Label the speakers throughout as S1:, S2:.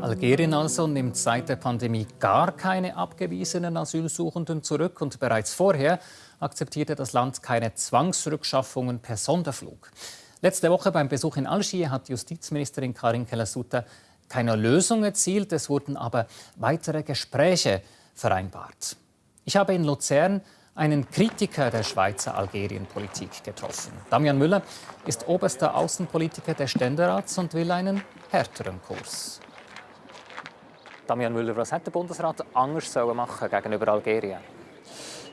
S1: Algerien also nimmt seit der Pandemie gar keine abgewiesenen Asylsuchenden zurück und bereits vorher akzeptierte das Land keine Zwangsrückschaffungen per Sonderflug. Letzte Woche beim Besuch in Algier hat Justizministerin Karin Keller-Sutter keine Lösung erzielt, es wurden aber weitere Gespräche vereinbart. Ich habe in Luzern einen Kritiker der Schweizer Algerienpolitik getroffen. Damian Müller ist oberster Außenpolitiker des Ständerats und will einen härteren Kurs. Damian Müller, was hat der Bundesrat anders machen gegenüber Algerien?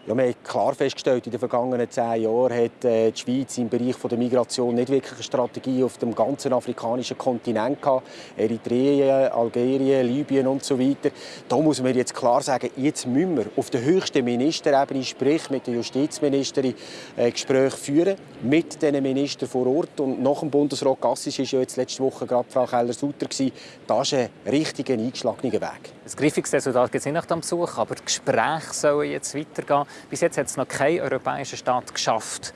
S2: Ja, wir haben klar festgestellt, in den vergangenen zehn Jahren hat äh, die Schweiz im Bereich der Migration nicht wirklich eine Strategie auf dem ganzen afrikanischen Kontinent gehabt. Eritrea, Algerien, Libyen und so weiter. Da muss man jetzt klar sagen, jetzt müssen wir auf der höchsten Ministerebene, sprich mit der Justizministerin, äh, Gespräche führen mit den Ministern vor Ort. Und nach dem Bundesrat Gassis war ja jetzt letzte Woche gerade Frau Keller-Sutter. Das ist ein richtiger eingeschlagener Weg.
S1: Ein griffiges Resultat gibt es nicht nach dem Besuch, aber die Gespräche sollen jetzt weitergehen. Bis jetzt hat es noch kein europäischer Staat geschafft,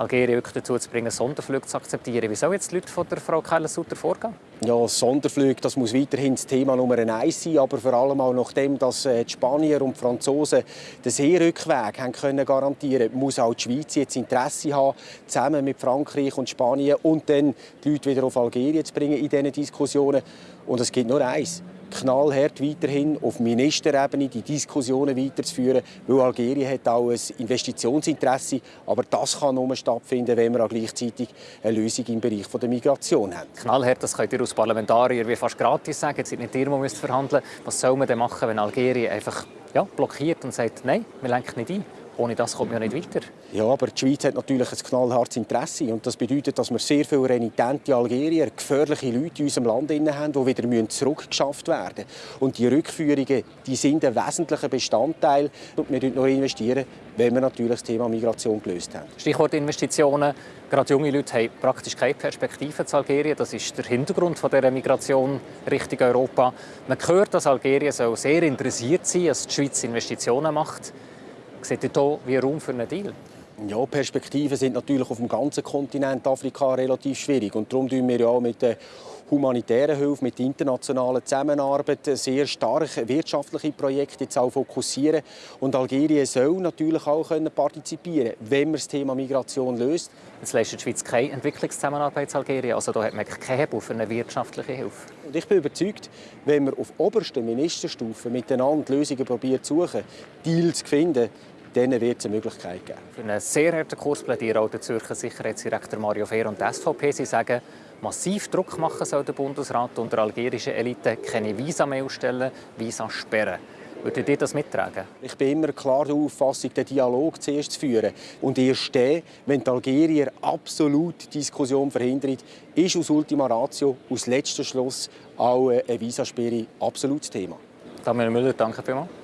S1: Algerien wirklich dazu zu bringen, Sonderflüge zu akzeptieren. Wie sollen jetzt die Leute von der Frau Keller-Sutter vorgehen?
S2: Ja, Sonderflüge, das muss weiterhin das Thema Nummer eins sein, aber vor allem auch nachdem, dass äh, die Spanier und die Franzosen den Seerückweg haben können garantieren muss auch die Schweiz jetzt Interesse haben, zusammen mit Frankreich und Spanien und dann die Leute wieder auf Algerien zu bringen in diesen Diskussionen. Und es gibt nur eins knallhart weiterhin auf Ministerebene die Diskussionen weiterzuführen, weil Algerien hat auch ein Investitionsinteresse, aber das kann nur stattfinden, wenn wir auch gleichzeitig eine Lösung im Bereich der Migration haben.
S1: Knallhart, das könnt ihr als Parlamentarier wie fast gratis sagen, jetzt seid nicht ihr, die verhandeln Was soll man denn machen, wenn Algerien einfach ja, blockiert und sagt, nein, wir lenken nicht ein? Ohne das kommt man ja nicht weiter.
S2: Ja, aber die Schweiz hat natürlich ein knallhartes Interesse. Und das bedeutet, dass wir sehr viele renitente Algerier, gefährliche Leute in unserem Land haben, die wieder zurückgeschafft werden müssen. Und die Rückführungen die sind ein wesentlicher Bestandteil. Und wir noch investieren, wenn wir natürlich das Thema Migration gelöst haben.
S1: Stichwort Investitionen. Gerade junge Leute haben praktisch keine Perspektive zu Algerien. Das ist der Hintergrund dieser Migration Richtung Europa. Man hört, dass Algerien sehr interessiert sein dass die Schweiz Investitionen macht. Ihr hier wie Raum für einen Deal?
S2: Ja, Perspektiven sind natürlich auf dem ganzen Kontinent Afrika relativ schwierig. Und darum tun wir ja auch mit der humanitären Hilfe, mit internationaler Zusammenarbeit sehr stark wirtschaftliche Projekte jetzt auch fokussieren. Und Algerien soll natürlich auch können partizipieren wenn man das Thema Migration löst.
S1: Jetzt leistet die Schweiz keine Entwicklungszusammenarbeit in Algerien. Also da hat man keinen Hebel für eine wirtschaftliche Hilfe.
S2: Und ich bin überzeugt, wenn wir auf oberster Ministerstufe miteinander Lösungen probieren zu suchen, Deals zu finden, dann wird es eine Möglichkeit geben.
S1: Für einen sehr harten Kurs plädiert auch der Zürcher Sicherheitsdirektor Mario Fehr und die SVP. Sie sagen, massiv Druck machen soll der Bundesrat und der algerischen Elite keine Visa mehr ausstellen, Visa sperren. Würdet ihr das mittragen?
S2: Ich bin immer klar der Auffassung, den Dialog zuerst zu führen. Und erst dann, wenn die Algerier absolut die Diskussion verhindern, ist aus Ultima Ratio, aus letzter Schluss, auch eine Visasperre absolutes Thema.
S1: Daniel Müller, danke vielmals.